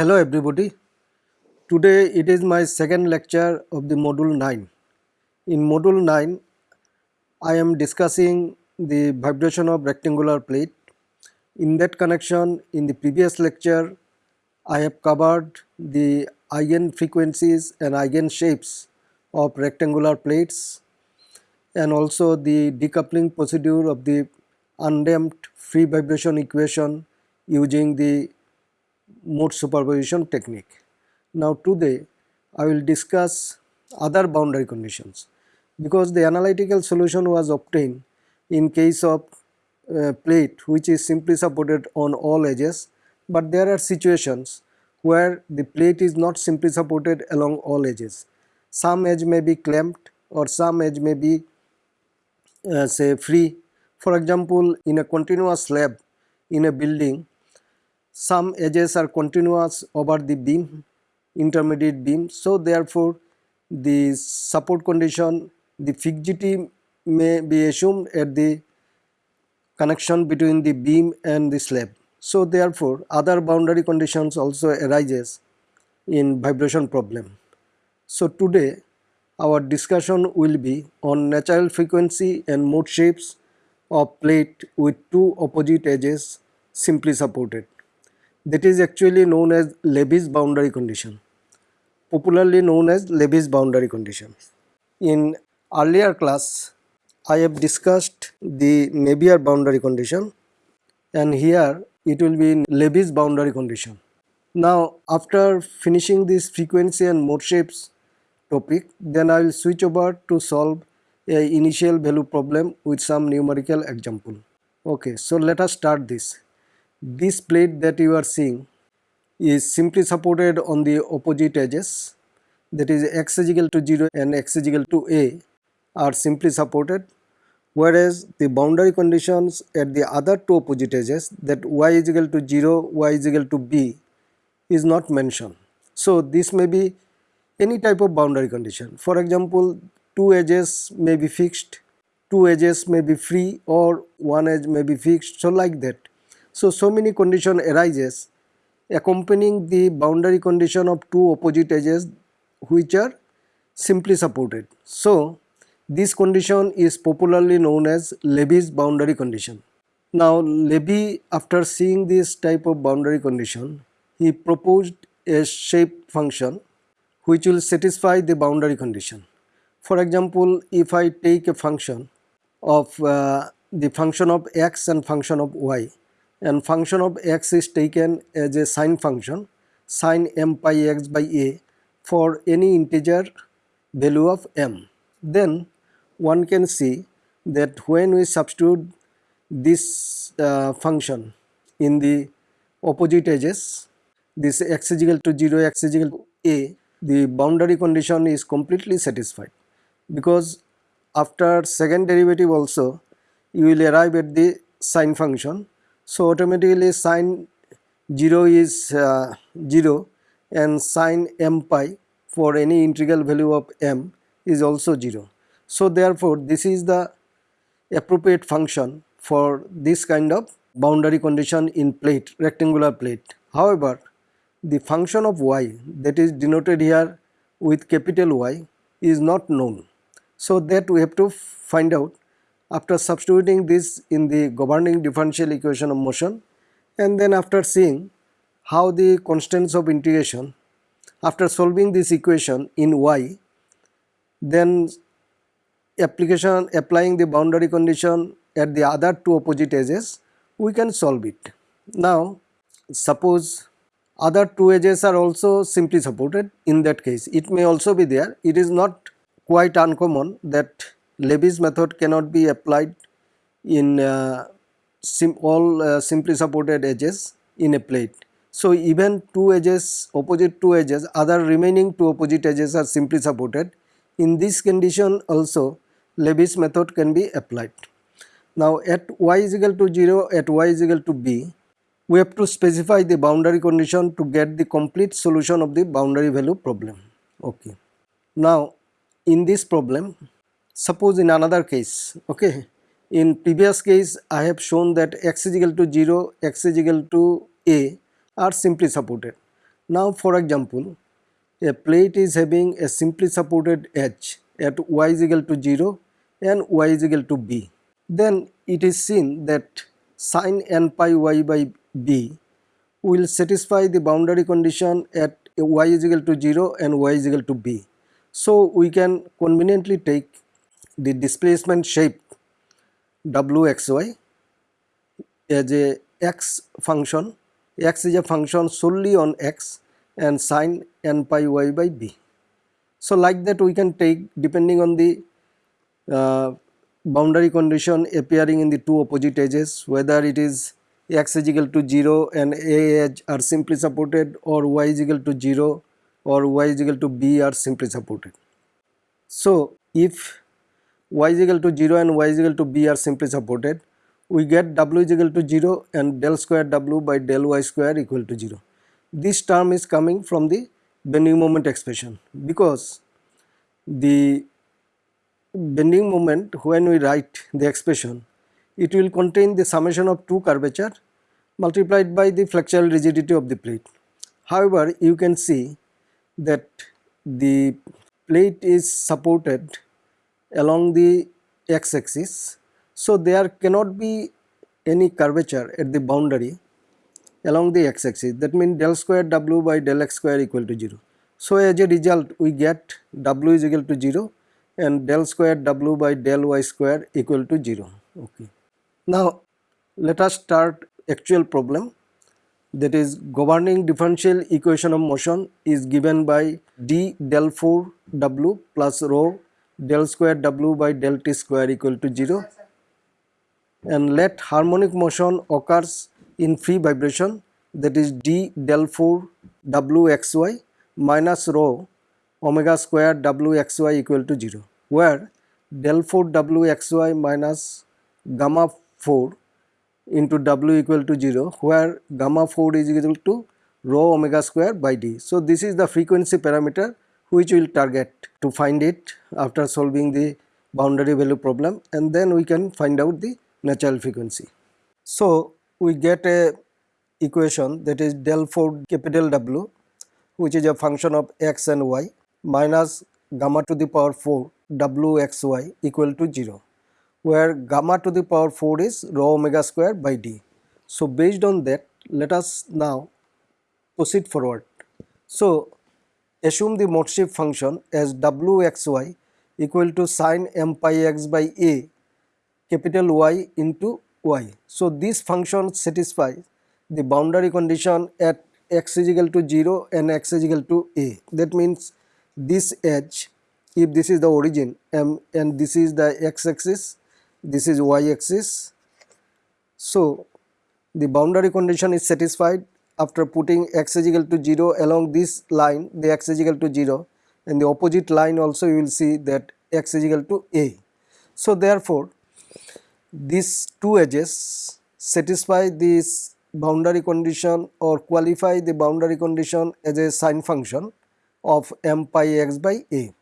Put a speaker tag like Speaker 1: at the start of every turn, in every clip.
Speaker 1: Hello everybody. Today it is my second lecture of the module 9. In module 9 I am discussing the vibration of rectangular plate. In that connection in the previous lecture I have covered the eigen frequencies and eigen shapes of rectangular plates and also the decoupling procedure of the undamped free vibration equation using the mode superposition technique. Now today I will discuss other boundary conditions because the analytical solution was obtained in case of uh, plate which is simply supported on all edges but there are situations where the plate is not simply supported along all edges. Some edge may be clamped or some edge may be uh, say free. For example, in a continuous slab in a building some edges are continuous over the beam intermediate beam. So therefore the support condition the fixity may be assumed at the connection between the beam and the slab. So therefore other boundary conditions also arises in vibration problem. So today our discussion will be on natural frequency and mode shapes of plate with two opposite edges simply supported that is actually known as Levy boundary condition, popularly known as Levy boundary condition. In earlier class, I have discussed the Navier boundary condition and here it will be in Levy boundary condition. Now after finishing this frequency and mode shapes topic, then I will switch over to solve a initial value problem with some numerical example. Okay, so let us start this this plate that you are seeing is simply supported on the opposite edges. That is x is equal to 0 and x is equal to a are simply supported whereas the boundary conditions at the other two opposite edges that y is equal to 0 y is equal to b is not mentioned. So this may be any type of boundary condition. For example two edges may be fixed two edges may be free or one edge may be fixed. So like that so, so many condition arises accompanying the boundary condition of two opposite edges which are simply supported. So, this condition is popularly known as Levy boundary condition. Now, Levy after seeing this type of boundary condition, he proposed a shape function which will satisfy the boundary condition. For example, if I take a function of uh, the function of x and function of y, and function of x is taken as a sine function sine m pi x by a for any integer value of m. Then one can see that when we substitute this uh, function in the opposite edges this x is equal to 0 x is equal to a the boundary condition is completely satisfied because after second derivative also you will arrive at the sine function so automatically sine 0 is uh, 0 and sine m pi for any integral value of m is also 0. So therefore this is the appropriate function for this kind of boundary condition in plate rectangular plate. However the function of y that is denoted here with capital Y is not known. So that we have to find out after substituting this in the governing differential equation of motion and then after seeing how the constants of integration after solving this equation in y then application applying the boundary condition at the other two opposite edges we can solve it. Now suppose other two edges are also simply supported in that case it may also be there it is not quite uncommon that Levy method cannot be applied in uh, sim all uh, simply supported edges in a plate. So even two edges opposite two edges other remaining two opposite edges are simply supported. In this condition also Levy method can be applied. Now at y is equal to 0 at y is equal to b we have to specify the boundary condition to get the complete solution of the boundary value problem. Okay. Now in this problem Suppose in another case, okay, in previous case I have shown that x is equal to 0, x is equal to a are simply supported. Now for example, a plate is having a simply supported edge at y is equal to 0 and y is equal to b. Then it is seen that sine n pi y by b will satisfy the boundary condition at y is equal to 0 and y is equal to b. So we can conveniently take the displacement shape wxy as a x function, x is a function solely on x and sine n pi y by b. So like that we can take depending on the uh, boundary condition appearing in the two opposite edges whether it is x is equal to 0 and a edge are simply supported or y is equal to 0 or y is equal to b are simply supported. So if y is equal to 0 and y is equal to b are simply supported we get w is equal to 0 and del square w by del y square equal to 0. This term is coming from the bending moment expression because the bending moment when we write the expression it will contain the summation of two curvature multiplied by the flexural rigidity of the plate. However, you can see that the plate is supported along the x-axis. So, there cannot be any curvature at the boundary along the x-axis that means del square w by del x square equal to 0. So, as a result we get w is equal to 0 and del square w by del y square equal to 0. Okay. Now let us start actual problem that is governing differential equation of motion is given by d del 4 w plus rho del square w by del t square equal to 0 and let harmonic motion occurs in free vibration that is d del 4 wxy minus rho omega square wxy equal to 0 where del 4 wxy minus gamma 4 into w equal to 0 where gamma 4 is equal to rho omega square by d. So, this is the frequency parameter which we will target to find it after solving the boundary value problem and then we can find out the natural frequency. So, we get a equation that is del 4 capital W which is a function of x and y minus gamma to the power 4 w x y equal to 0 where gamma to the power 4 is rho omega square by d. So based on that let us now proceed forward. So assume the mode shape function as wxy equal to sine m pi x by a capital Y into y. So this function satisfies the boundary condition at x is equal to 0 and x is equal to a. That means this edge if this is the origin m and this is the x axis this is y axis. So, the boundary condition is satisfied after putting x is equal to 0 along this line the x is equal to 0 and the opposite line also you will see that x is equal to a. So, therefore, these two edges satisfy this boundary condition or qualify the boundary condition as a sine function of m pi x by a.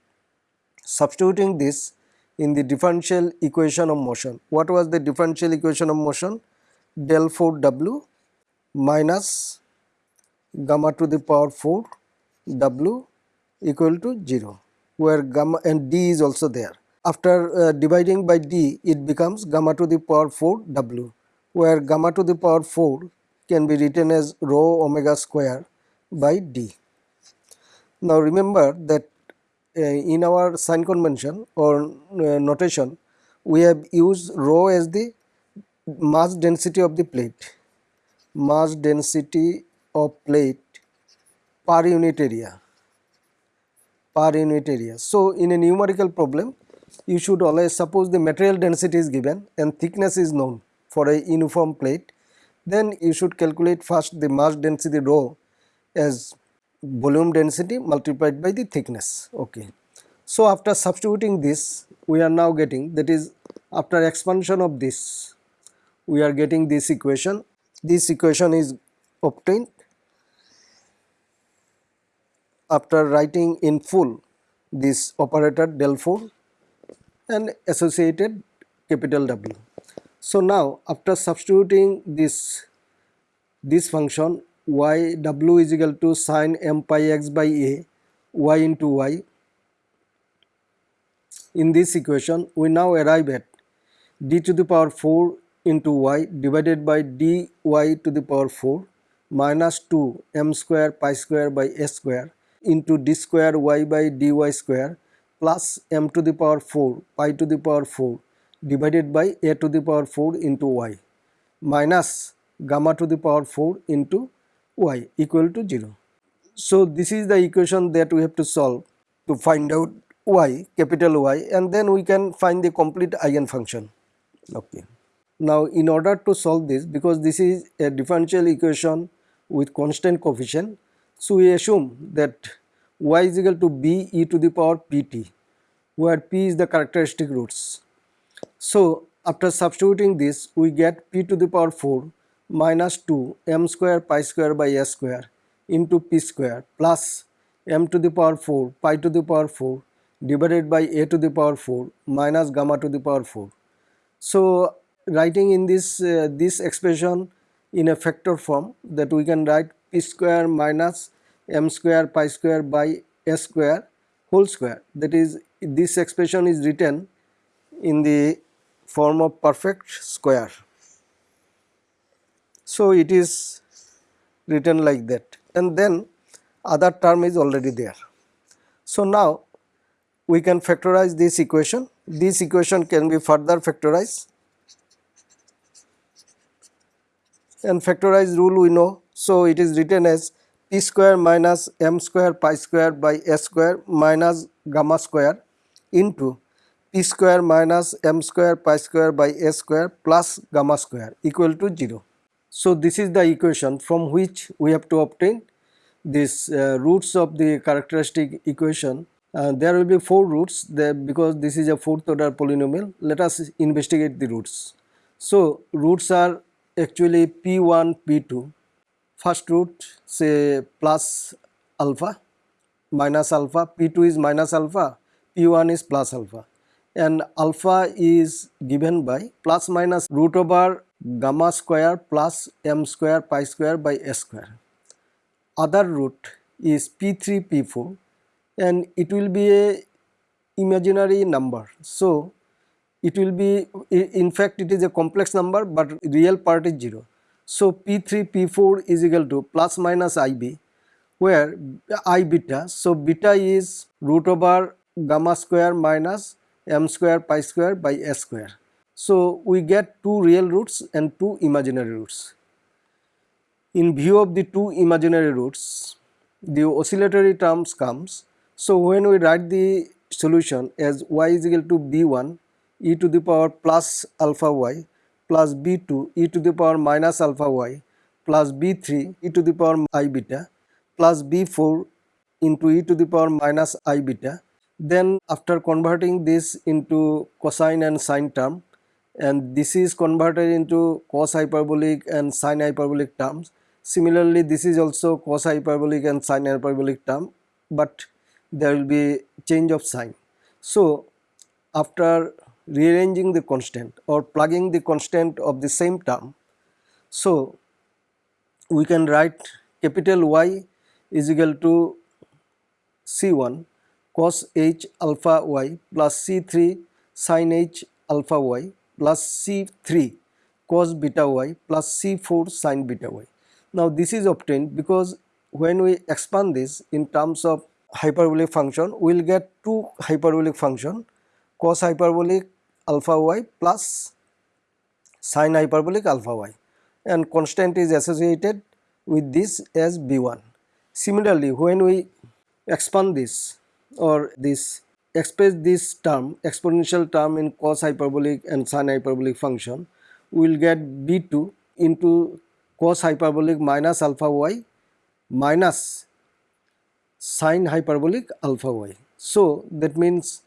Speaker 1: Substituting this in the differential equation of motion. What was the differential equation of motion? Del 4 W minus gamma to the power 4 W equal to 0 where gamma and D is also there. After uh, dividing by D it becomes gamma to the power 4 W where gamma to the power 4 can be written as rho omega square by D. Now remember that uh, in our sign convention or uh, notation we have used rho as the mass density of the plate mass density of plate per unit area per unit area. So, in a numerical problem you should always suppose the material density is given and thickness is known for a uniform plate then you should calculate first the mass density rho as volume density multiplied by the thickness okay. So after substituting this we are now getting that is after expansion of this we are getting this equation this equation is obtained after writing in full this operator del 4 and associated capital W. So now after substituting this this function y w is equal to sine m pi x by a y into y. In this equation we now arrive at d to the power 4 into y divided by dy to the power 4 minus 2 m square pi square by s square into d square y by dy square plus m to the power 4 pi to the power 4 divided by a to the power 4 into y minus gamma to the power 4 into y equal to 0. So this is the equation that we have to solve to find out y capital Y and then we can find the complete eigenfunction. Okay. Now in order to solve this because this is a differential equation with constant coefficient so we assume that y is equal to b e to the power pt where p is the characteristic roots. So after substituting this we get p to the power 4 minus 2 m square pi square by s square into p square plus m to the power 4 pi to the power 4 divided by a to the power 4 minus gamma to the power 4. So writing in this uh, this expression in a factor form that we can write p square minus m square pi square by s square whole square that is this expression is written in the form of perfect square. So it is written like that and then other term is already there. So now we can factorize this equation. This equation can be further factorized and factorize rule we know. So it is written as p square minus m square pi square by s square minus gamma square into p square minus m square pi square by s square plus gamma square equal to 0. So this is the equation from which we have to obtain these uh, roots of the characteristic equation. Uh, there will be four roots there because this is a fourth order polynomial. Let us investigate the roots. So roots are actually p1, p2. First root say plus alpha minus alpha, p2 is minus alpha, p1 is plus alpha and alpha is given by plus minus root over gamma square plus m square pi square by s square. Other root is p3 p4 and it will be a imaginary number. So it will be in fact it is a complex number but real part is 0. So p3 p4 is equal to plus minus ib where i beta so beta is root over gamma square minus m square pi square by s square. So we get two real roots and two imaginary roots. In view of the two imaginary roots, the oscillatory terms comes. So when we write the solution as y is equal to b1 e to the power plus alpha y plus b2 e to the power minus alpha y plus b3 e to the power i beta plus b4 into e to the power minus i beta. Then after converting this into cosine and sine term, and this is converted into cos hyperbolic and sine hyperbolic terms. Similarly, this is also cos hyperbolic and sine hyperbolic term, but there will be change of sign. So, after rearranging the constant or plugging the constant of the same term, so we can write capital Y is equal to C1 cos h alpha y plus C3 sin h alpha y plus C3 cos beta y plus C4 sin beta y. Now this is obtained because when we expand this in terms of hyperbolic function we will get two hyperbolic function cos hyperbolic alpha y plus sin hyperbolic alpha y and constant is associated with this as b1. Similarly when we expand this or this express this term exponential term in cos hyperbolic and sin hyperbolic function we will get b2 into cos hyperbolic minus alpha y minus sin hyperbolic alpha y. So that means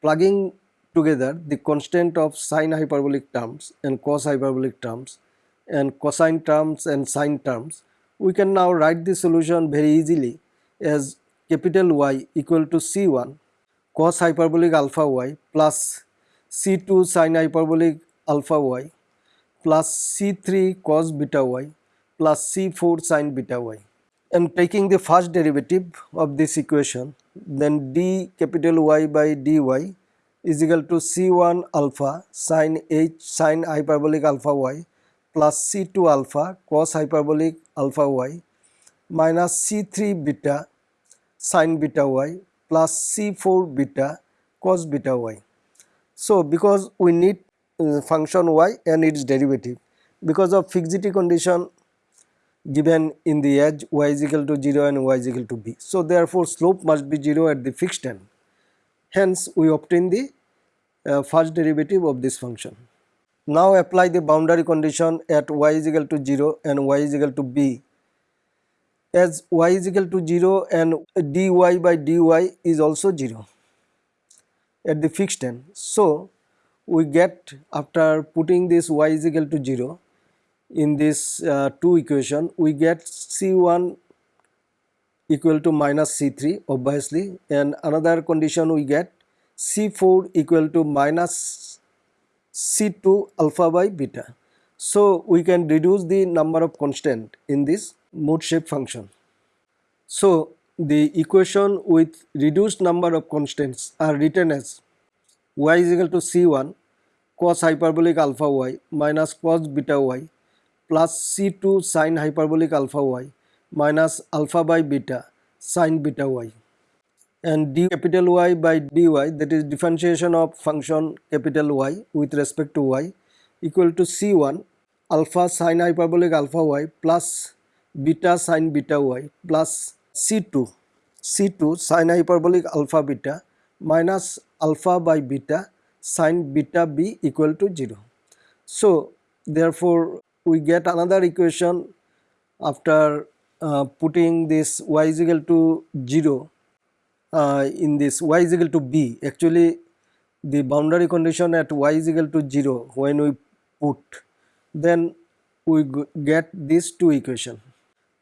Speaker 1: plugging together the constant of sine hyperbolic terms and cos hyperbolic terms and cosine terms and sine terms we can now write the solution very easily as capital Y equal to C1 cos hyperbolic alpha y plus C2 sine hyperbolic alpha y plus C3 cos beta y plus c4 sine beta y. Am taking the first derivative of this equation then d capital Y by dy is equal to c1 alpha sine h sine hyperbolic alpha y plus c2 alpha cos hyperbolic alpha y minus c3 beta sine beta y plus c4 beta cos beta y. So, because we need uh, function y and its derivative because of fixity condition given in the edge y is equal to 0 and y is equal to b. So, therefore, slope must be 0 at the fixed end. Hence, we obtain the uh, first derivative of this function. Now, apply the boundary condition at y is equal to 0 and y is equal to b as y is equal to 0 and dy by dy is also 0 at the fixed end. So, we get after putting this y is equal to 0 in this uh, two equation we get C1 equal to minus C3 obviously and another condition we get C4 equal to minus C2 alpha by beta. So, we can reduce the number of constant in this mode shape function. So, the equation with reduced number of constants are written as y is equal to c1 cos hyperbolic alpha y minus cos beta y plus c2 sine hyperbolic alpha y minus alpha by beta sine beta y and d capital Y by dy that is differentiation of function capital Y with respect to y equal to c1 alpha sine hyperbolic alpha y plus beta sine beta y plus c2 c2 sine hyperbolic alpha beta minus alpha by beta sine beta b equal to 0. So therefore we get another equation after uh, putting this y is equal to 0 uh, in this y is equal to b. Actually the boundary condition at y is equal to 0 when we put then we get these two equation.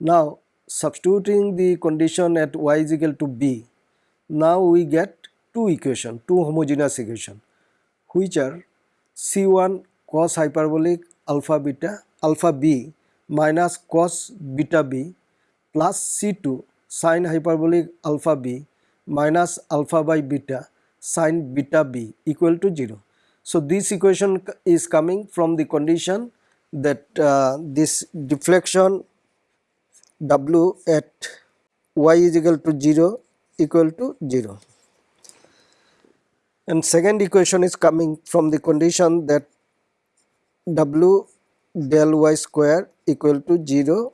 Speaker 1: Now substituting the condition at y is equal to b, now we get two equation, two homogeneous equation which are C1 cos hyperbolic alpha beta alpha b minus cos beta b plus C2 sine hyperbolic alpha b minus alpha by beta sine beta b equal to 0. So, this equation is coming from the condition that uh, this deflection w at y is equal to 0 equal to 0 and second equation is coming from the condition that w del y square equal to 0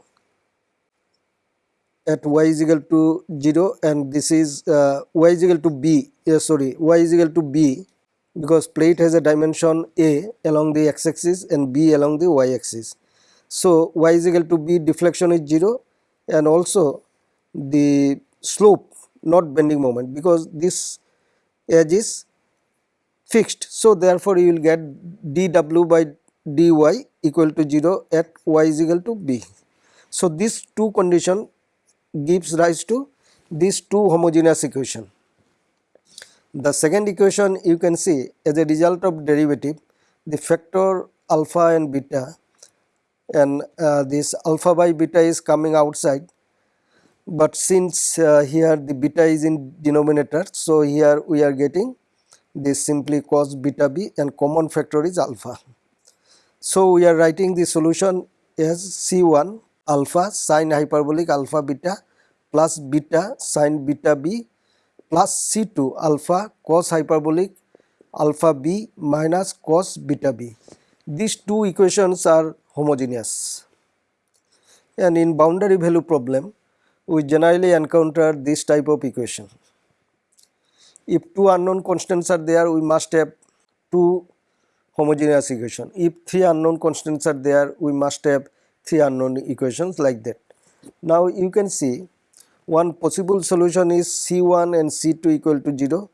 Speaker 1: at y is equal to 0 and this is uh, y is equal to b yeah, sorry y is equal to b because plate has a dimension a along the x axis and b along the y axis. So y is equal to b deflection is 0 and also the slope not bending moment because this edge is fixed. So, therefore, you will get dw by dy equal to 0 at y is equal to b. So, these two condition gives rise to these two homogeneous equation. The second equation you can see as a result of derivative the factor alpha and beta and uh, this alpha by beta is coming outside but since uh, here the beta is in denominator so here we are getting this simply cos beta b and common factor is alpha. So we are writing the solution as c1 alpha sine hyperbolic alpha beta plus beta sine beta b plus c2 alpha cos hyperbolic alpha b minus cos beta b. These two equations are homogeneous. And in boundary value problem, we generally encounter this type of equation. If two unknown constants are there, we must have two homogeneous equation. If three unknown constants are there, we must have three unknown equations like that. Now you can see one possible solution is C1 and C2 equal to 0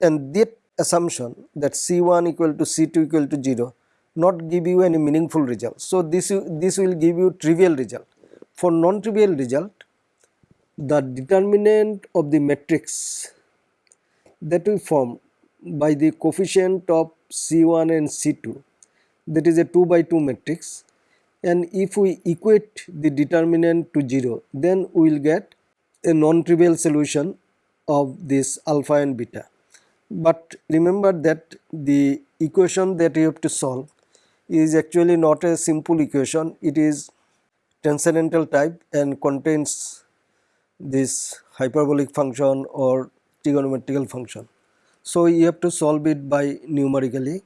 Speaker 1: and that assumption that C1 equal to C2 equal to 0 not give you any meaningful result. So, this, this will give you trivial result. For non-trivial result, the determinant of the matrix that we form by the coefficient of C1 and C2 that is a 2 by 2 matrix and if we equate the determinant to 0 then we will get a non-trivial solution of this alpha and beta. But remember that the equation that you have to solve is actually not a simple equation it is transcendental type and contains this hyperbolic function or trigonometrical function. So you have to solve it by numerically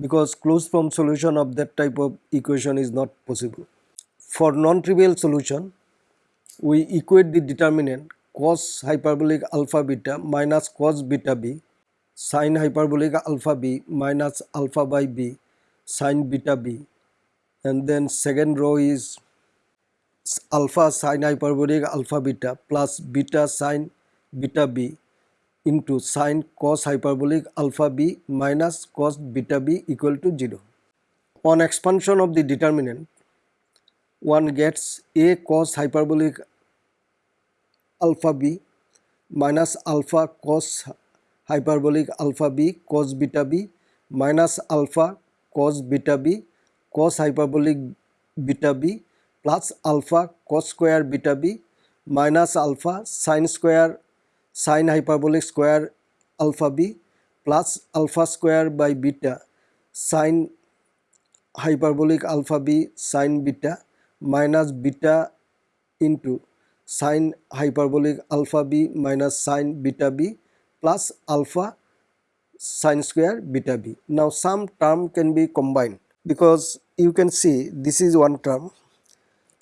Speaker 1: because closed form solution of that type of equation is not possible. For non-trivial solution, we equate the determinant cos hyperbolic alpha beta minus cos beta b sin hyperbolic alpha b minus alpha by b sin beta b and then second row is alpha sin hyperbolic alpha beta plus beta sin beta b into sine cos hyperbolic alpha b minus cos beta b equal to 0. On expansion of the determinant, one gets a cos hyperbolic alpha b minus alpha cos hyperbolic alpha b cos beta b minus alpha cos beta b cos hyperbolic beta b plus alpha cos square beta b minus alpha sine square sine hyperbolic square alpha b plus alpha square by beta. Sine hyperbolic alpha b sine beta minus beta into. Sine hyperbolic alpha b minus sine beta b plus alpha sine square beta b. Now some term can be combined because you can see this is one term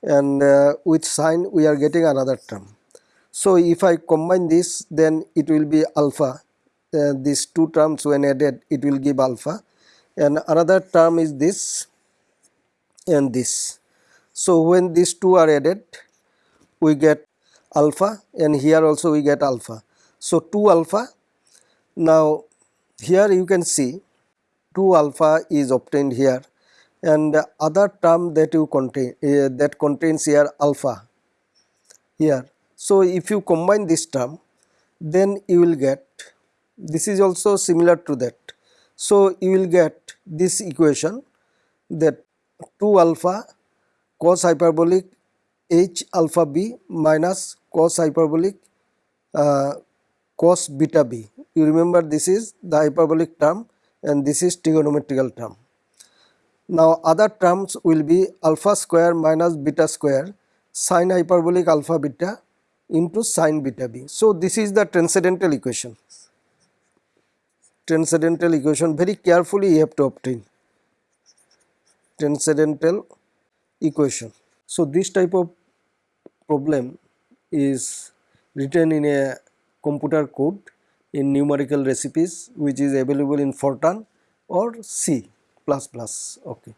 Speaker 1: and uh, with sine we are getting another term so if I combine this then it will be alpha. Uh, these two terms when added it will give alpha. And another term is this and this. So when these two are added we get alpha and here also we get alpha. So 2 alpha. Now here you can see 2 alpha is obtained here. And other term that you contain uh, that contains here alpha here so, if you combine this term then you will get this is also similar to that. So, you will get this equation that 2 alpha cos hyperbolic h alpha b minus cos hyperbolic uh, cos beta b. You remember this is the hyperbolic term and this is trigonometrical term. Now other terms will be alpha square minus beta square sine hyperbolic alpha beta into sine beta b. So, this is the transcendental equation. Transcendental equation very carefully you have to obtain transcendental equation. So, this type of problem is written in a computer code in numerical recipes which is available in Fortran or C++. Okay.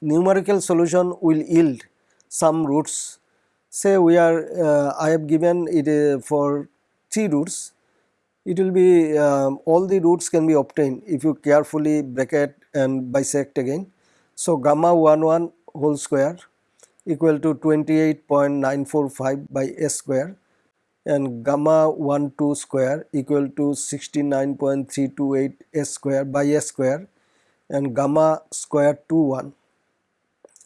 Speaker 1: Numerical solution will yield some roots say we are uh, I have given it uh, for 3 roots it will be um, all the roots can be obtained if you carefully bracket and bisect again. So, gamma 1 1 whole square equal to 28.945 by s square and gamma 1 2 square equal to 69.328 s square by s square and gamma square 2 1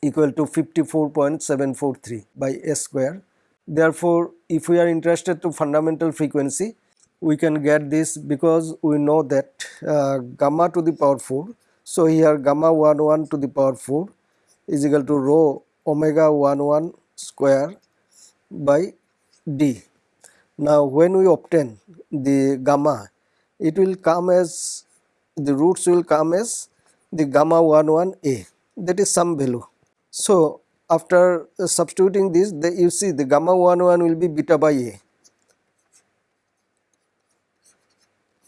Speaker 1: equal to 54.743 by s square. Therefore, if we are interested to fundamental frequency, we can get this because we know that uh, gamma to the power 4. So, here gamma 1 1 to the power 4 is equal to rho omega 1 1 square by d. Now, when we obtain the gamma, it will come as the roots will come as the gamma 1 1 a that is some value so, after uh, substituting this the, you see the gamma 1 1 will be beta by a.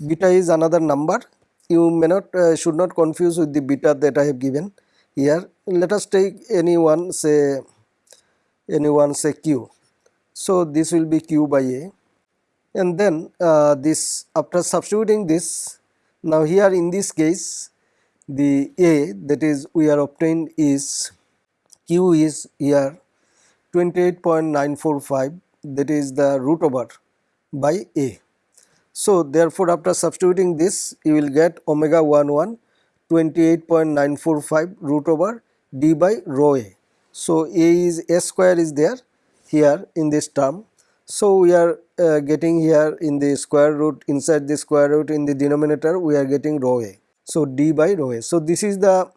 Speaker 1: Beta is another number you may not uh, should not confuse with the beta that I have given here. Let us take any one say any one say q. So, this will be q by a and then uh, this after substituting this now here in this case the a that is we are obtained is q is here 28.945 that is the root over by a. So therefore after substituting this you will get omega 1 1 28.945 root over d by rho a. So, a is a square is there here in this term. So, we are uh, getting here in the square root inside the square root in the denominator we are getting rho a. So, d by rho a. So, this is the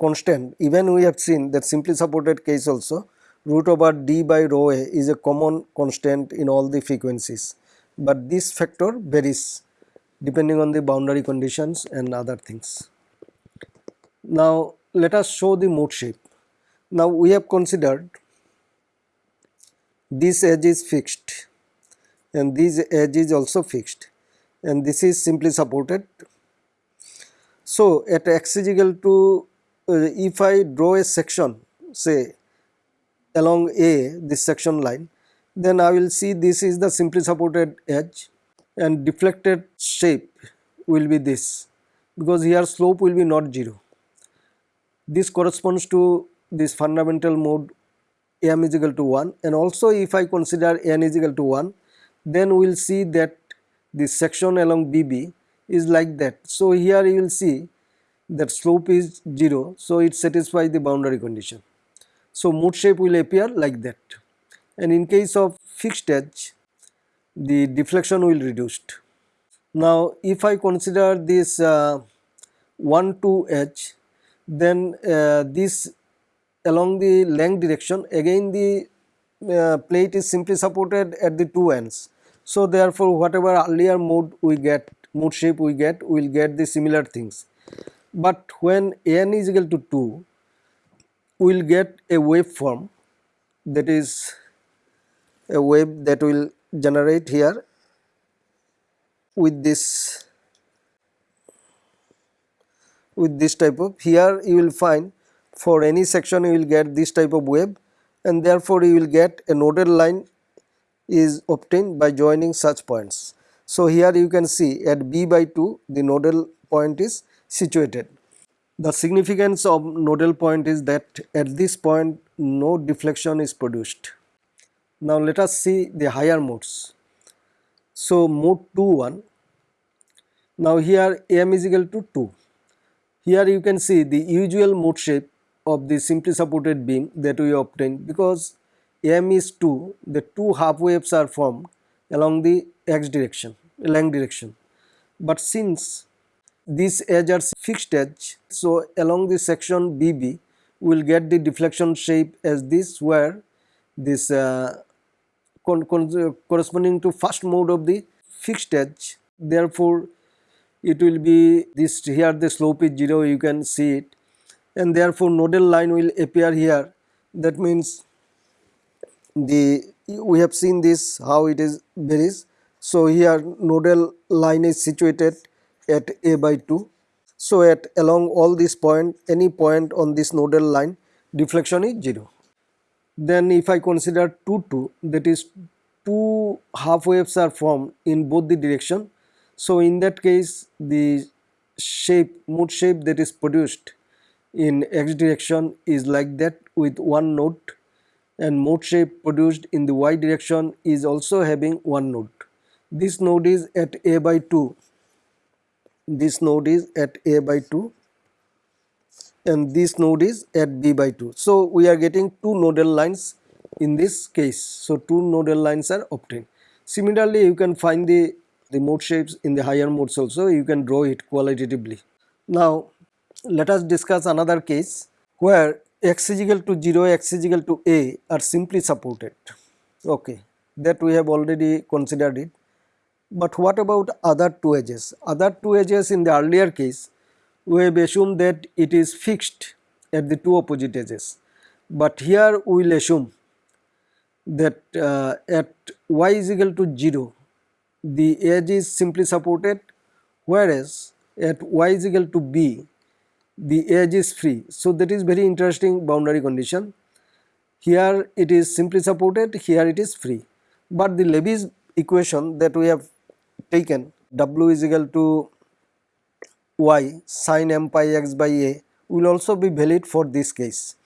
Speaker 1: constant even we have seen that simply supported case also root over d by rho a is a common constant in all the frequencies, but this factor varies depending on the boundary conditions and other things. Now, let us show the mode shape. Now, we have considered this edge is fixed and this edge is also fixed and this is simply supported. So, at x is equal to Uh, if I draw a section say along A this section line then I will see this is the simply supported edge and deflected shape will be this because here slope will be not 0. This corresponds to this fundamental mode m is equal to 1 and also if I consider n is equal to 1 then we will see that this section along BB is like that. So, here you will see that slope is 0 so it satisfies the boundary condition. So, mode shape will appear like that and in case of fixed edge the deflection will reduced. Now, if I consider this uh, 1 2 edge then uh, this along the length direction again the uh, plate is simply supported at the two ends. So, therefore, whatever earlier mode we get mode shape we get we will get the similar things. But when n is equal to 2 we will get a waveform that is a wave that will generate here with this with this type of here you will find for any section you will get this type of wave and therefore you will get a nodal line is obtained by joining such points. So here you can see at b by 2 the nodal point is situated. The significance of nodal point is that at this point no deflection is produced. Now let us see the higher modes. So mode 2 1 now here m is equal to 2. Here you can see the usual mode shape of the simply supported beam that we obtained because m is 2 the two half waves are formed along the x direction length direction. But since these edge are fixed edge so along the section BB we will get the deflection shape as this where this uh, corresponding to first mode of the fixed edge. Therefore it will be this here the slope is 0 you can see it. And therefore nodal line will appear here. That means the we have seen this how it is varies so here nodal line is situated at a by 2 so at along all this point any point on this nodal line deflection is 0 then if i consider 2 2 that is two half waves are formed in both the direction. So in that case the shape mode shape that is produced in x direction is like that with one node and mode shape produced in the y direction is also having one node. This node is at a by 2, this node is at a by 2 and this node is at b by 2. So, we are getting two nodal lines in this case. So, two nodal lines are obtained. Similarly, you can find the, the mode shapes in the higher modes also, you can draw it qualitatively. Now, let us discuss another case where x is equal to 0, x is equal to a are simply supported. Okay, that we have already considered it. But what about other two edges? Other two edges in the earlier case, we have assumed that it is fixed at the two opposite edges. But here we will assume that uh, at y is equal to 0, the edge is simply supported whereas at y is equal to b, the edge is free. So that is very interesting boundary condition. Here it is simply supported, here it is free. But the Levy's equation that we have taken W is equal to y sine m pi x by a will also be valid for this case.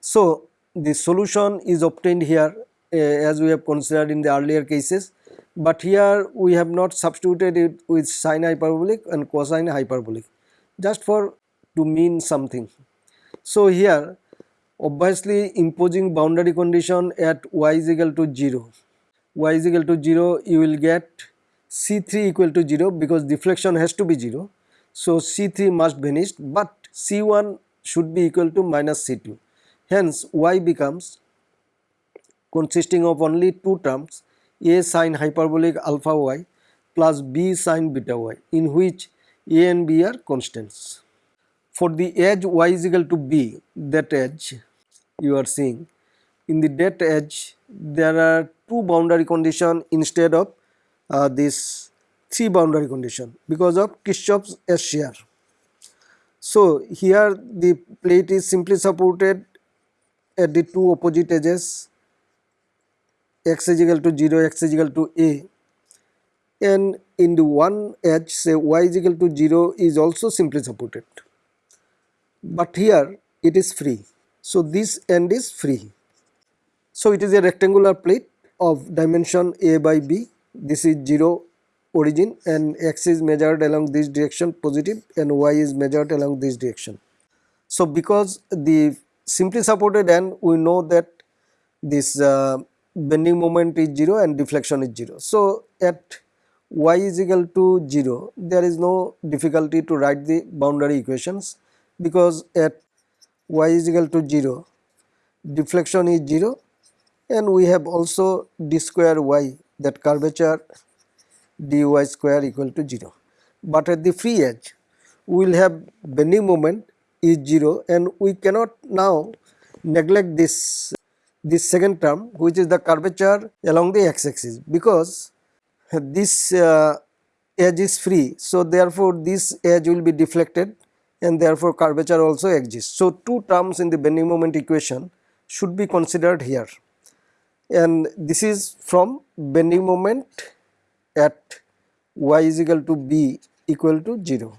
Speaker 1: So the solution is obtained here uh, as we have considered in the earlier cases but here we have not substituted it with sine hyperbolic and cosine hyperbolic just for to mean something. So here obviously imposing boundary condition at y is equal to 0 y is equal to 0 you will get C3 equal to 0 because deflection has to be 0. So C3 must vanish but C1 should be equal to minus C2. Hence y becomes consisting of only two terms a sine hyperbolic alpha y plus b sine beta y in which a and b are constants. For the edge y is equal to b that edge you are seeing in the that edge there are two boundary condition instead of uh, this three boundary condition because of Kirchhoff's S shear. So here the plate is simply supported at the two opposite edges x is equal to 0 x is equal to a. And in the one edge say y is equal to 0 is also simply supported. But here it is free. So this end is free. So it is a rectangular plate of dimension a by b this is 0 origin and x is measured along this direction positive and y is measured along this direction. So because the simply supported end we know that this uh, bending moment is 0 and deflection is 0. So at y is equal to 0 there is no difficulty to write the boundary equations because at y is equal to 0 deflection is 0 and we have also d square y that curvature dy square equal to 0. But at the free edge we will have bending moment is 0 and we cannot now neglect this this second term which is the curvature along the x axis because this uh, edge is free. So, therefore, this edge will be deflected and therefore, curvature also exists. So, two terms in the bending moment equation should be considered here and this is from bending moment at y is equal to b equal to 0.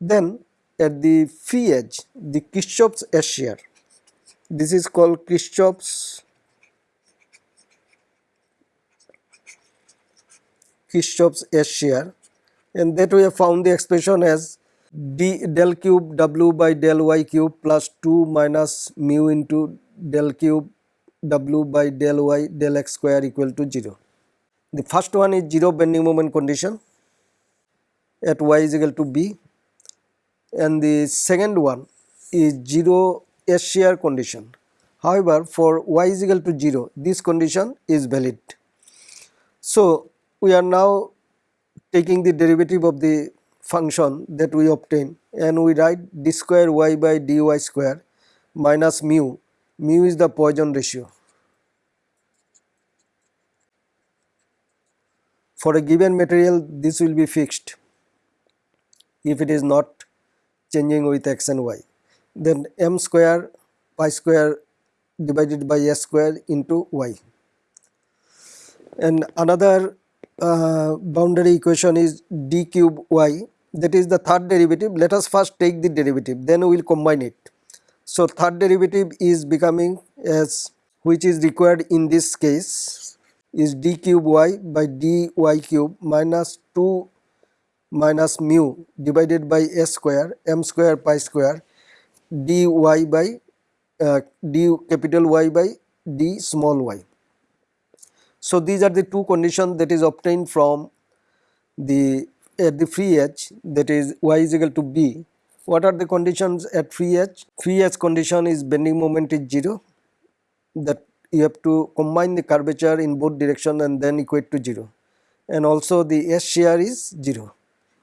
Speaker 1: Then at the free edge the Kirchhoff's S shear this is called Kirchhoff's Kirchhoff's S shear and that we have found the expression as d del cube w by del y cube plus 2 minus mu into del cube w by del y del x square equal to 0. The first one is 0 bending moment condition at y is equal to b and the second one is 0 S shear condition. However, for y is equal to 0 this condition is valid. So, we are now taking the derivative of the function that we obtain and we write d square y by dy square minus mu mu is the Poisson ratio. For a given material this will be fixed if it is not changing with x and y. Then m square pi square divided by s square into y. And another uh, boundary equation is d cube y. That is the third derivative. Let us first take the derivative. Then we will combine it so third derivative is becoming as which is required in this case is d cube y by dy cube minus 2 minus mu divided by s square m square pi square dy by uh, d capital Y by d small y. So these are the two conditions that is obtained from the at the free edge that is y is equal to b what are the conditions at free edge? Free edge condition is bending moment is 0 that you have to combine the curvature in both direction and then equate to 0 and also the S shear is 0.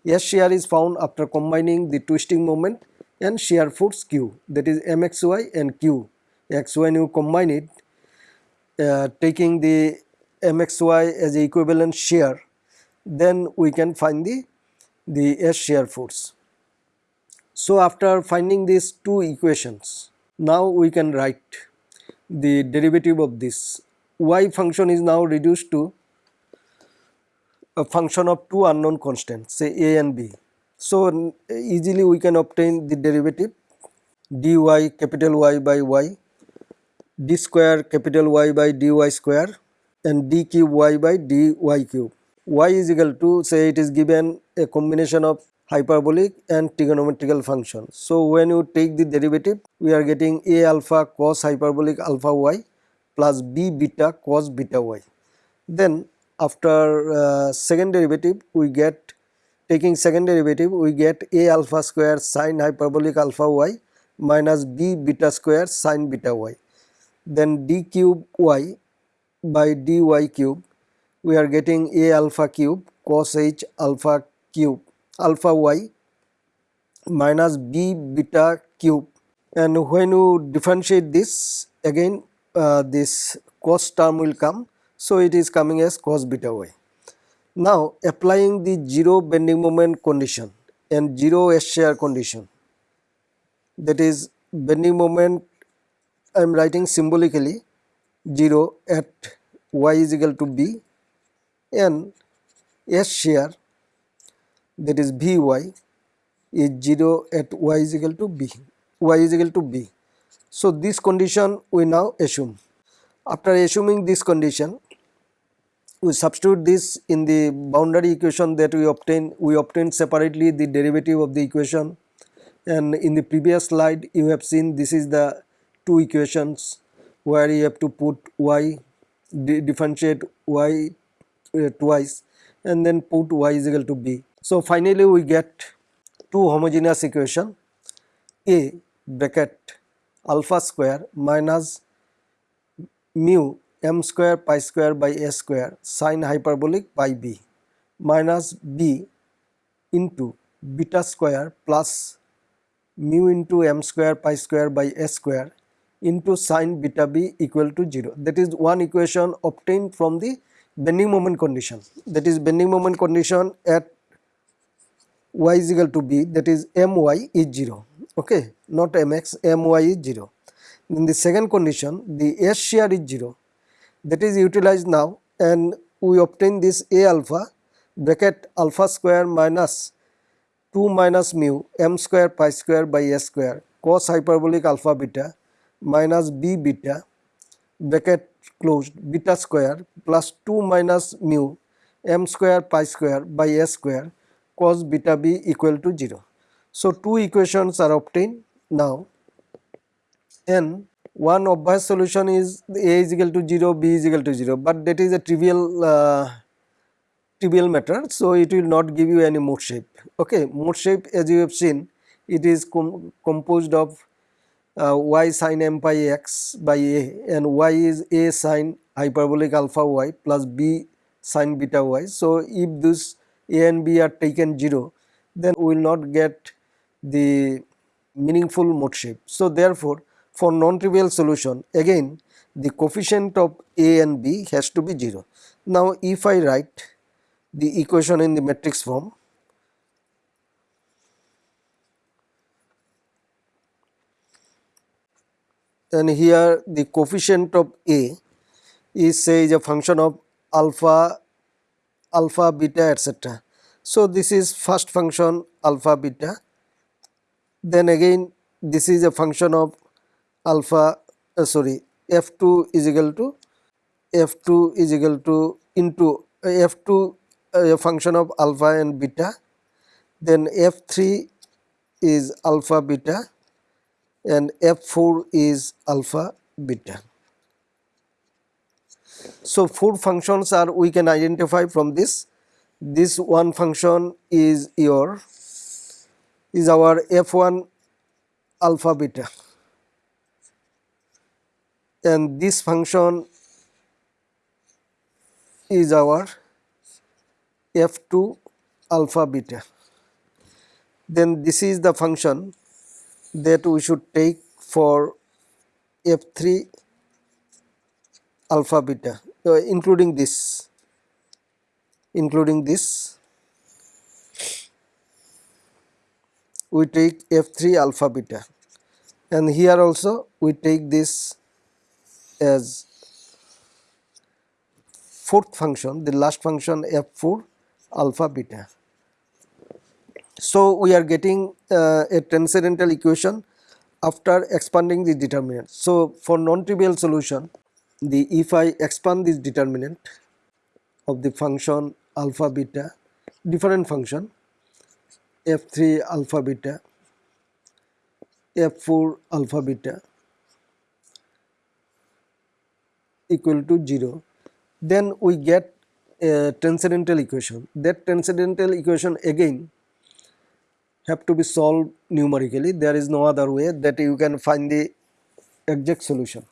Speaker 1: S shear is found after combining the twisting moment and shear force Q that is MXY and Q. X when you combine it uh, taking the MXY as equivalent shear then we can find the, the S shear force. So after finding these two equations, now we can write the derivative of this. y function is now reduced to a function of two unknown constants say a and b. So easily we can obtain the derivative dy capital Y by y d square capital Y by dy square and d cube y by dy cube y is equal to say it is given a combination of hyperbolic and trigonometrical function. So, when you take the derivative we are getting a alpha cos hyperbolic alpha y plus b beta cos beta y. Then after uh, second derivative we get taking second derivative we get a alpha square sine hyperbolic alpha y minus b beta square sine beta y. Then d cube y by dy cube we are getting a alpha cube cos h alpha cube alpha y minus b beta cube. And when you differentiate this again uh, this cos term will come. So it is coming as cos beta y. Now applying the zero bending moment condition and zero S shear condition. That is bending moment I am writing symbolically 0 at y is equal to b and S shear that is Vy is 0 at y is equal to b, y is equal to b. So, this condition we now assume. After assuming this condition, we substitute this in the boundary equation that we obtain, we obtain separately the derivative of the equation and in the previous slide you have seen this is the two equations where you have to put y, differentiate y uh, twice and then put y is equal to b so finally we get two homogeneous equation A bracket alpha square minus mu m square pi square by a square sine hyperbolic by b minus b into beta square plus mu into m square pi square by a square into sine beta b equal to 0. That is one equation obtained from the bending moment condition. That is bending moment condition at y is equal to b that is my is 0 okay? Not mx my is 0 in the second condition the s shear is 0 that is utilized now and we obtain this a alpha bracket alpha square minus 2 minus mu m square pi square by s square cos hyperbolic alpha beta minus b beta bracket closed beta square plus 2 minus mu m square pi square by s square cos beta b equal to 0. So, two equations are obtained now and one obvious solution is a is equal to 0, b is equal to 0, but that is a trivial uh, trivial matter. So, it will not give you any mode shape. Okay, mode shape as you have seen it is com composed of uh, y sin m pi x by a and y is a sin hyperbolic alpha y plus b sin beta y. So, if this a and b are taken 0 then we will not get the meaningful mode shape. So, therefore, for non-trivial solution again the coefficient of a and b has to be 0. Now, if I write the equation in the matrix form and here the coefficient of a is say is a function of alpha alpha beta etc. So, this is first function alpha beta then again this is a function of alpha uh, sorry f2 is equal to f2 is equal to into uh, f2 uh, a function of alpha and beta then f3 is alpha beta and f4 is alpha beta. So, four functions are we can identify from this. This one function is your is our f1 alpha beta and this function is our f2 alpha beta. Then this is the function that we should take for f3 alpha beta including this including this we take f3 alpha beta and here also we take this as fourth function the last function f4 alpha beta so, we are getting uh, a transcendental equation after expanding the determinant. So, for non-trivial solution the if I expand this determinant of the function alpha beta different function f3 alpha beta f4 alpha beta equal to 0 then we get a transcendental equation. That transcendental equation again have to be solved numerically. There is no other way that you can find the exact solution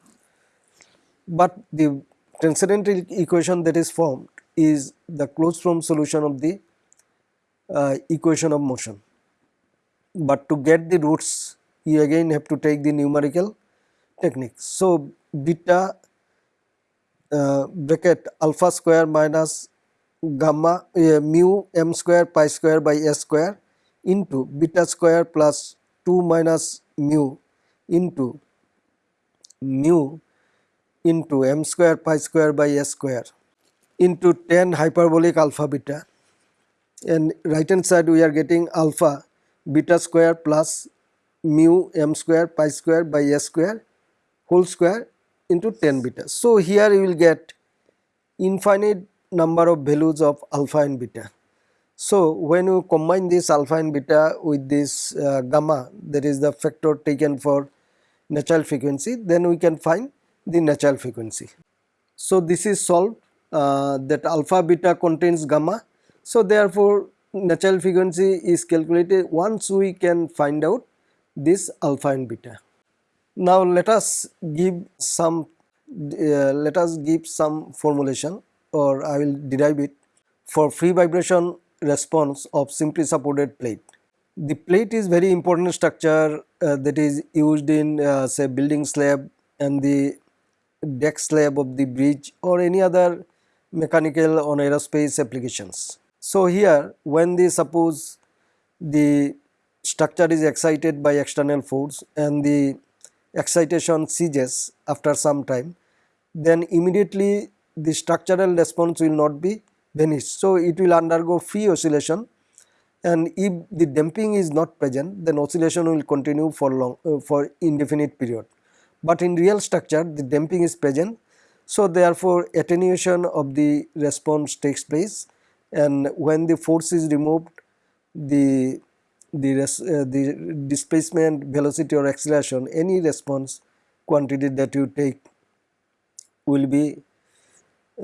Speaker 1: but the transcendental equation that is formed is the closed form solution of the uh, equation of motion. But to get the roots you again have to take the numerical technique. So beta uh, bracket alpha square minus gamma uh, mu m square pi square by s square into beta square plus 2 minus mu into mu into m square pi square by s square into tan hyperbolic alpha beta and right hand side we are getting alpha beta square plus mu m square pi square by s square whole square into tan beta. So, here you will get infinite number of values of alpha and beta. So, when you combine this alpha and beta with this uh, gamma that is the factor taken for natural frequency then we can find the natural frequency. So, this is solved uh, that alpha beta contains gamma. So, therefore, natural frequency is calculated once we can find out this alpha and beta. Now, let us give some uh, let us give some formulation or I will derive it for free vibration response of simply supported plate. The plate is very important structure uh, that is used in uh, say building slab and the deck slab of the bridge or any other mechanical or aerospace applications. So, here when the suppose the structure is excited by external force and the excitation ceases after some time then immediately the structural response will not be vanished. So, it will undergo free oscillation and if the damping is not present then oscillation will continue for long uh, for indefinite period but in real structure the damping is present. So, therefore, attenuation of the response takes place and when the force is removed the the, res, uh, the displacement velocity or acceleration any response quantity that you take will be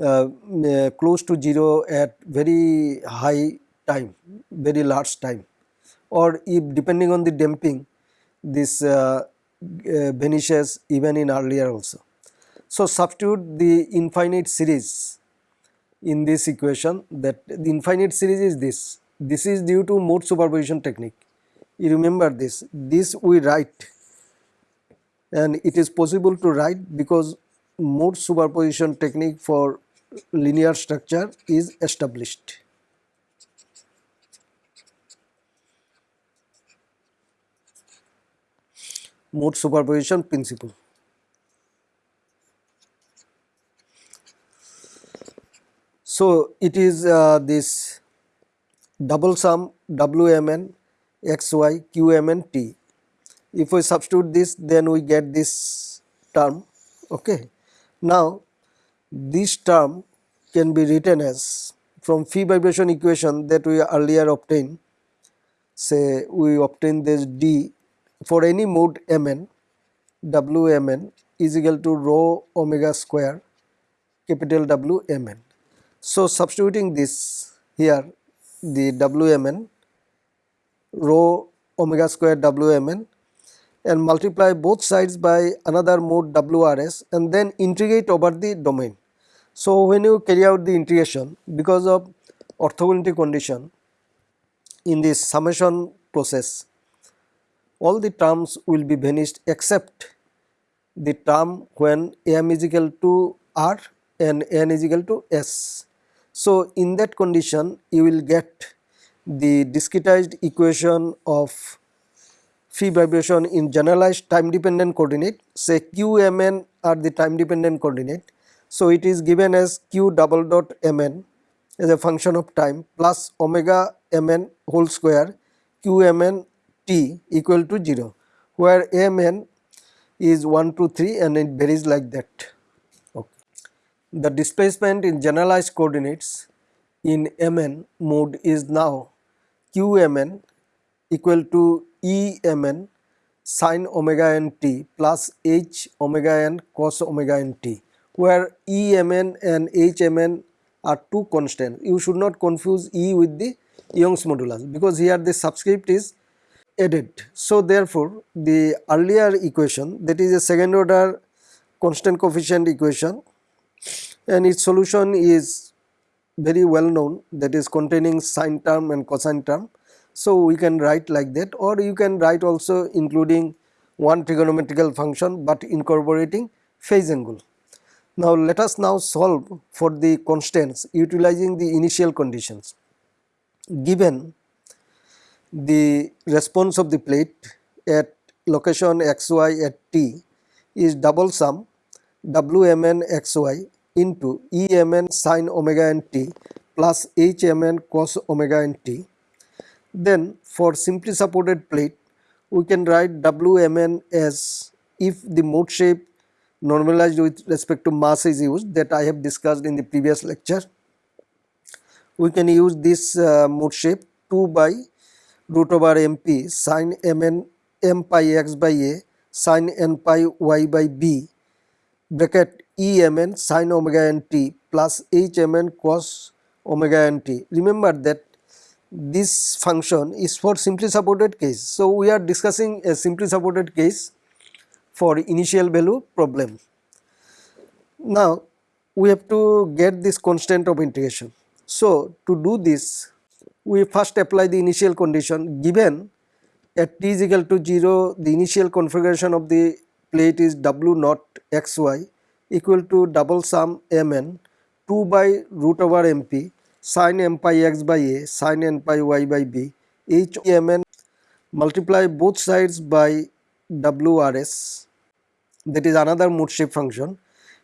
Speaker 1: uh, uh, close to 0 at very high time very large time or if depending on the damping this uh, uh, vanishes even in earlier also. So, substitute the infinite series in this equation that the infinite series is this, this is due to mode superposition technique. You remember this, this we write and it is possible to write because mode superposition technique for linear structure is established. Mode superposition principle. So, it is uh, this double sum Wmn xy qmn t. If we substitute this then we get this term. Okay. Now, this term can be written as from free vibration equation that we earlier obtained say we obtain this d for any mode mn wmn is equal to rho omega square capital W mn. So, substituting this here the wmn rho omega square wmn and multiply both sides by another mode wrs and then integrate over the domain. So, when you carry out the integration because of orthogonality condition in this summation process all the terms will be vanished except the term when m is equal to r and n is equal to s. So, in that condition you will get the discretized equation of free vibration in generalized time dependent coordinate say q m n are the time dependent coordinate. So, it is given as q double dot m n as a function of time plus omega m n whole square q m n t equal to 0 where mn is 1 2 3 and it varies like that okay. the displacement in generalized coordinates in mn mode is now qmn equal to emn sin omega n t plus h omega n cos omega n t where emn and hmn are two constants. You should not confuse E with the Young's modulus because here the subscript is added. So therefore the earlier equation that is a second order constant coefficient equation and its solution is very well known that is containing sine term and cosine term. So we can write like that or you can write also including one trigonometrical function but incorporating phase angle. Now let us now solve for the constants utilizing the initial conditions. Given the response of the plate at location xy at t is double sum wmn xy into emn sin omega n t plus hmn cos omega n t. Then for simply supported plate we can write wmn as if the mode shape normalized with respect to mass is used that I have discussed in the previous lecture. We can use this uh, mode shape 2 by root over mp sin mn m pi x by a sin n pi y by b bracket emn sin omega n t plus hmn cos omega n t. Remember that this function is for simply supported case. So, we are discussing a simply supported case for initial value problem. Now we have to get this constant of integration. So to do this we first apply the initial condition given. At t is equal to 0 the initial configuration of the plate is w naught xy equal to double sum mn 2 by root over mp sin m pi x by a sin n pi y by b. H mn multiply both sides by wrs that is another mode shape function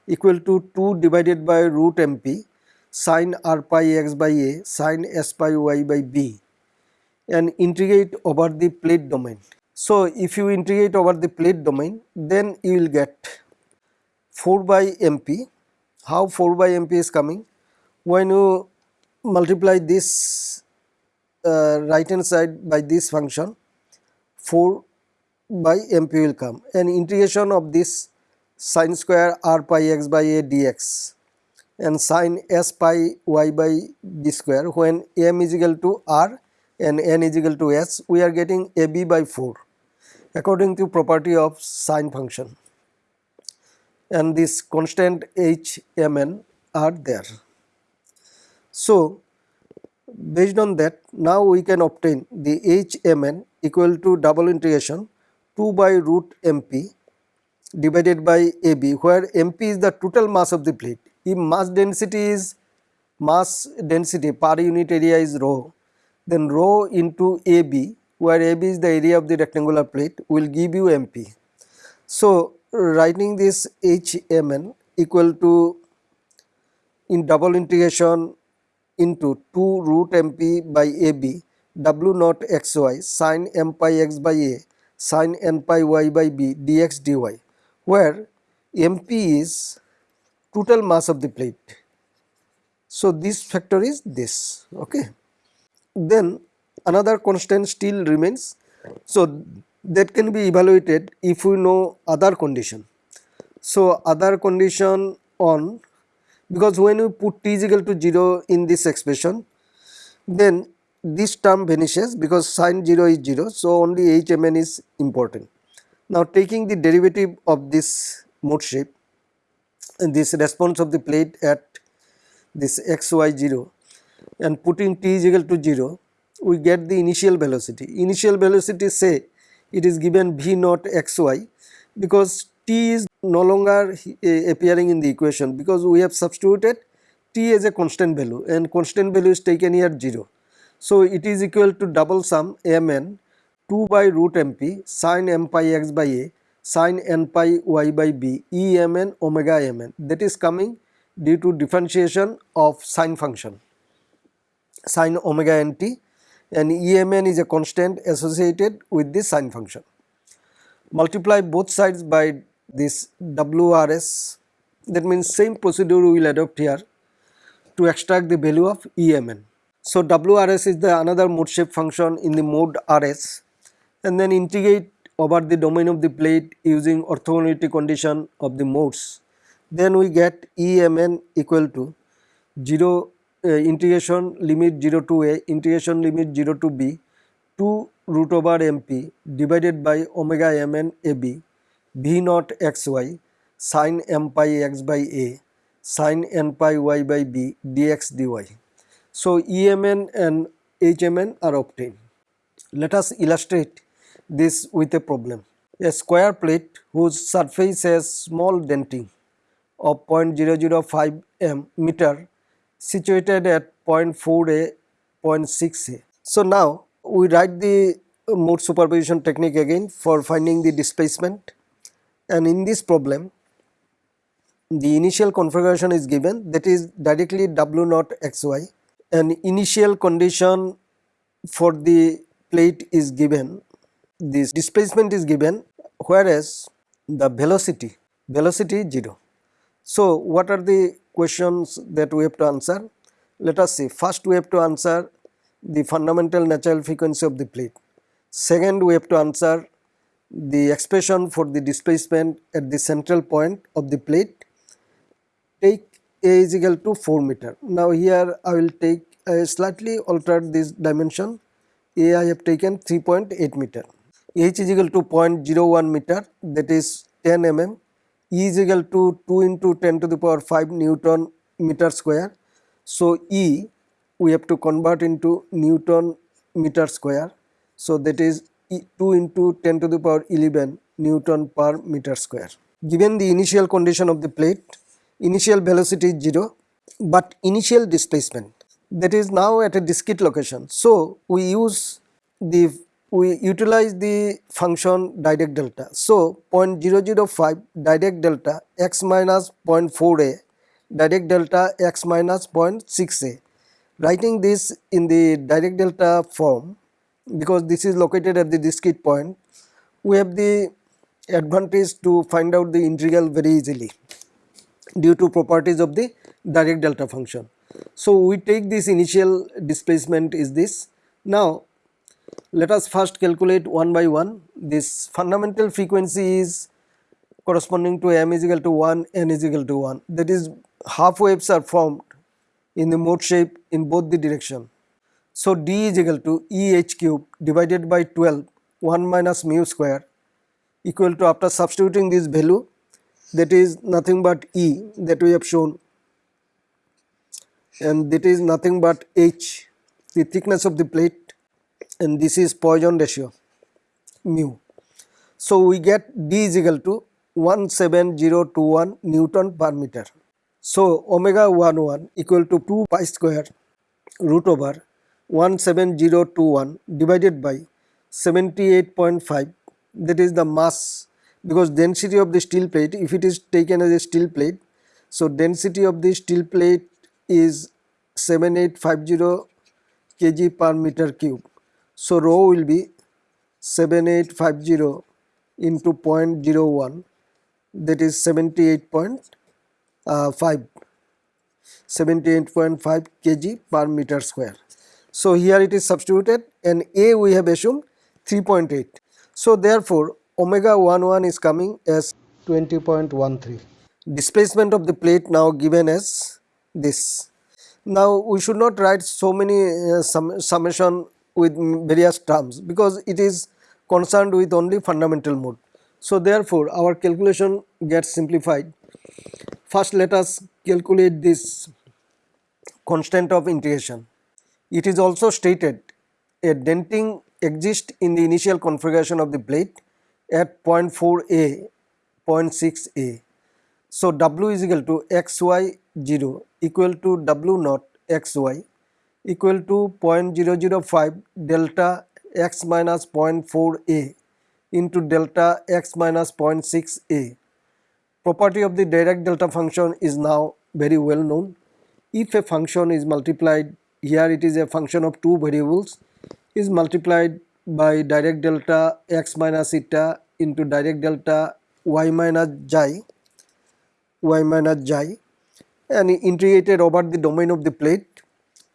Speaker 1: equal to 2 divided by root mp sin r pi x by a sin s pi y by b and integrate over the plate domain. So, if you integrate over the plate domain then you will get 4 by mp. How 4 by mp is coming? When you multiply this uh, right hand side by this function 4 by mp will come and integration of this sine square r pi x by a dx and sine s pi y by b square when m is equal to r and n is equal to s we are getting ab by 4 according to property of sine function and this constant h mn are there. So based on that now we can obtain the h mn equal to double integration 2 by root mp divided by ab where mp is the total mass of the plate. If mass density is mass density per unit area is rho then rho into ab where ab is the area of the rectangular plate will give you mp. So writing this hmn equal to in double integration into 2 root mp by ab w naught xy sin m pi x by a sin n pi y by b dx dy where mp is total mass of the plate. So, this factor is this okay. Then another constant still remains. So, that can be evaluated if we know other condition. So, other condition on because when we put t is equal to 0 in this expression then this term vanishes because sine 0 is 0 so only hmn is important. Now taking the derivative of this mode shape this response of the plate at this xy 0 and putting t is equal to 0 we get the initial velocity. Initial velocity say it is given v naught xy because t is no longer appearing in the equation because we have substituted t as a constant value and constant value is taken here 0. So, it is equal to double sum mn 2 by root mp sin m pi x by a sin n pi y by b e mn omega mn that is coming due to differentiation of sine function sin omega nt and emn is a constant associated with this sine function. Multiply both sides by this WRS that means same procedure we will adopt here to extract the value of EMN. So WRS is the another mode shape function in the mode RS and then integrate over the domain of the plate using orthogonality condition of the modes. Then we get EMN equal to 0 uh, integration limit 0 to a integration limit 0 to b 2 root over mp divided by omega mn ab v naught xy sin m pi x by a sin n pi y by b dx dy. So EMN and HMN are obtained. Let us illustrate this with a problem. A square plate whose surface has small denting of 0.005 m meter situated at 0.4a, 0.6a. So now we write the mode superposition technique again for finding the displacement and in this problem the initial configuration is given that is directly w naught xy and initial condition for the plate is given this displacement is given whereas the velocity velocity is 0. So what are the questions that we have to answer? Let us see first we have to answer the fundamental natural frequency of the plate. Second we have to answer the expression for the displacement at the central point of the plate take a is equal to 4 meter. Now here I will take a slightly altered this dimension a I have taken 3.8 meter h is equal to 0.01 meter that is 10 mm e is equal to 2 into 10 to the power 5 newton meter square. So e we have to convert into newton meter square. So that is 2 into 10 to the power 11 newton per meter square. Given the initial condition of the plate initial velocity is 0 but initial displacement that is now at a discrete location. So we use the we utilize the function Dirac delta. So 0.005 Dirac delta x minus 0.4a Dirac delta x minus 0.6a. Writing this in the Dirac delta form because this is located at the discrete point we have the advantage to find out the integral very easily due to properties of the Dirac delta function. So we take this initial displacement is this. Now let us first calculate one by one. This fundamental frequency is corresponding to m is equal to 1, n is equal to 1. That is half waves are formed in the mode shape in both the direction. So d is equal to E h cube divided by 12 1 minus mu square equal to after substituting this value that is nothing but E that we have shown and that is nothing but h the thickness of the plate and this is Poisson ratio mu. So we get D is equal to 17021 Newton per meter. So omega 11 equal to 2 pi square root over 17021 divided by 78.5 that is the mass because density of the steel plate if it is taken as a steel plate so density of the steel plate is 7850 kg per meter cube so rho will be 7850 into 0.01 that is 78.5 78.5 kg per meter square. So here it is substituted and A we have assumed 3.8. So therefore omega 11 is coming as 20.13. Displacement of the plate now given as this. Now we should not write so many uh, sum summation with various terms because it is concerned with only fundamental mode. So therefore our calculation gets simplified. First let us calculate this constant of integration. It is also stated a denting exists in the initial configuration of the plate at 0.4a, 0.6a. So W is equal to xy 0 equal to W naught xy equal to 0.005 delta x minus 0.4 a into delta x minus 0.6 a. Property of the Dirac delta function is now very well known. If a function is multiplied, here it is a function of two variables, is multiplied by Dirac delta x minus eta into Dirac delta y minus xi, y minus xi and integrated over the domain of the plate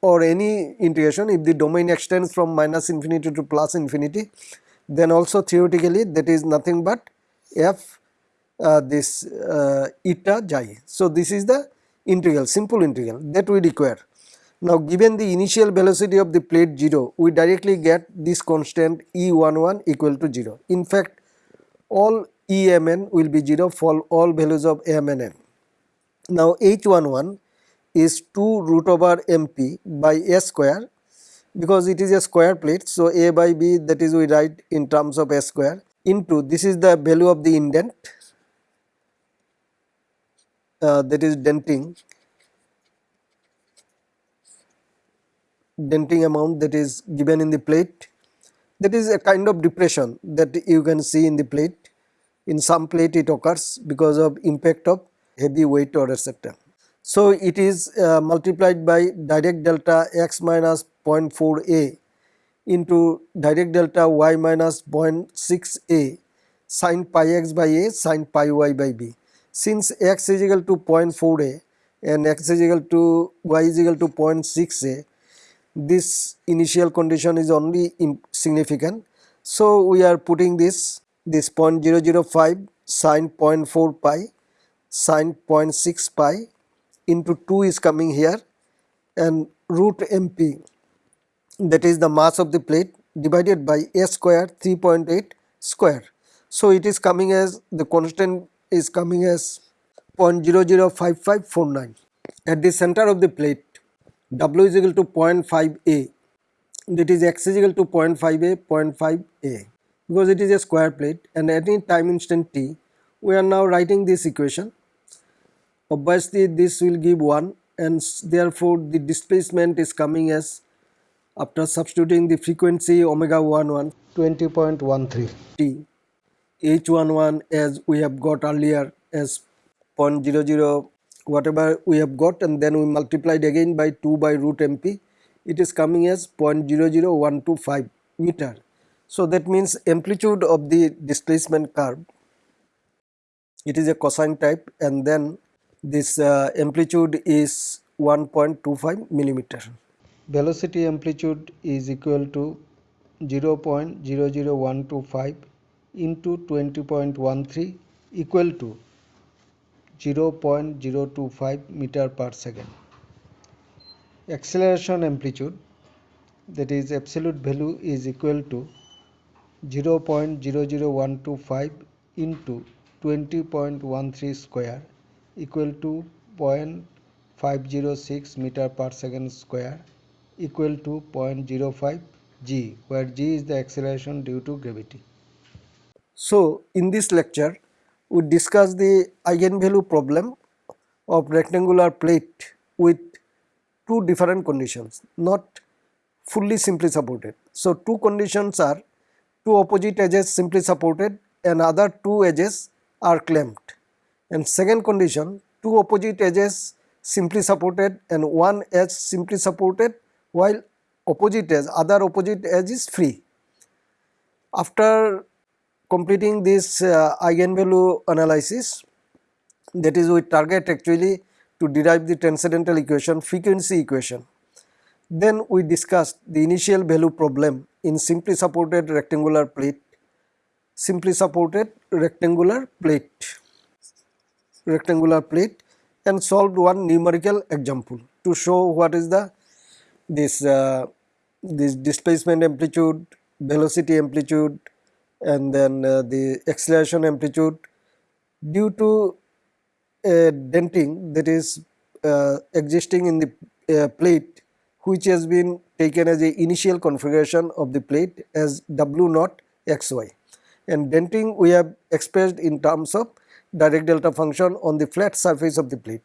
Speaker 1: or any integration if the domain extends from minus infinity to plus infinity then also theoretically that is nothing but f uh, this uh, eta xi. So, this is the integral simple integral that we require. Now, given the initial velocity of the plate 0 we directly get this constant E11 equal to 0. In fact, all EMN will be 0 for all values of m and n. Now, H11 is 2 root over mp by a square because it is a square plate. So, a by b that is we write in terms of a square into this is the value of the indent uh, that is denting denting amount that is given in the plate that is a kind of depression that you can see in the plate in some plate it occurs because of impact of heavy weight or etc. So, it is uh, multiplied by Dirac delta x minus 0.4 a into Dirac delta y minus 0.6 a sin pi x by a sin pi y by b. Since x is equal to 0.4 a and x is equal to y is equal to 0.6 a, this initial condition is only significant. So, we are putting this this 0.005 sin 0.4 pi sin 0.6 pi into 2 is coming here and root mp that is the mass of the plate divided by a square 3.8 square. So, it is coming as the constant is coming as 0.005549. At the center of the plate W is equal to 0.5 a that is x is equal to 0.5 a 0.5 a because it is a square plate and at any time instant t we are now writing this equation obviously this will give 1 and therefore the displacement is coming as after substituting the frequency omega 11 20.13 t h11 as we have got earlier as 0.00 whatever we have got and then we multiplied again by 2 by root mp it is coming as 0.00125 meter. So that means amplitude of the displacement curve it is a cosine type and then this uh, amplitude is 1.25 millimeter. Velocity amplitude is equal to 0.00125 into 20.13 equal to 0.025 meter per second. Acceleration amplitude that is absolute value is equal to 0.00125 into 20.13 square equal to 0.506 meter per second square equal to 0.05 g where g is the acceleration due to gravity. So, in this lecture we discuss the eigenvalue problem of rectangular plate with two different conditions not fully simply supported. So, two conditions are two opposite edges simply supported and other two edges are clamped and second condition two opposite edges simply supported and one edge simply supported while opposite edge other opposite edge is free. After completing this uh, eigenvalue analysis that is we target actually to derive the transcendental equation frequency equation. Then we discussed the initial value problem in simply supported rectangular plate, simply supported rectangular plate, rectangular plate and solved one numerical example to show what is the this uh, this displacement amplitude, velocity amplitude, and then uh, the acceleration amplitude due to a denting that is uh, existing in the uh, plate which has been taken as a initial configuration of the plate as W naught xy and denting we have expressed in terms of Dirac delta function on the flat surface of the plate.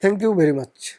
Speaker 1: Thank you very much.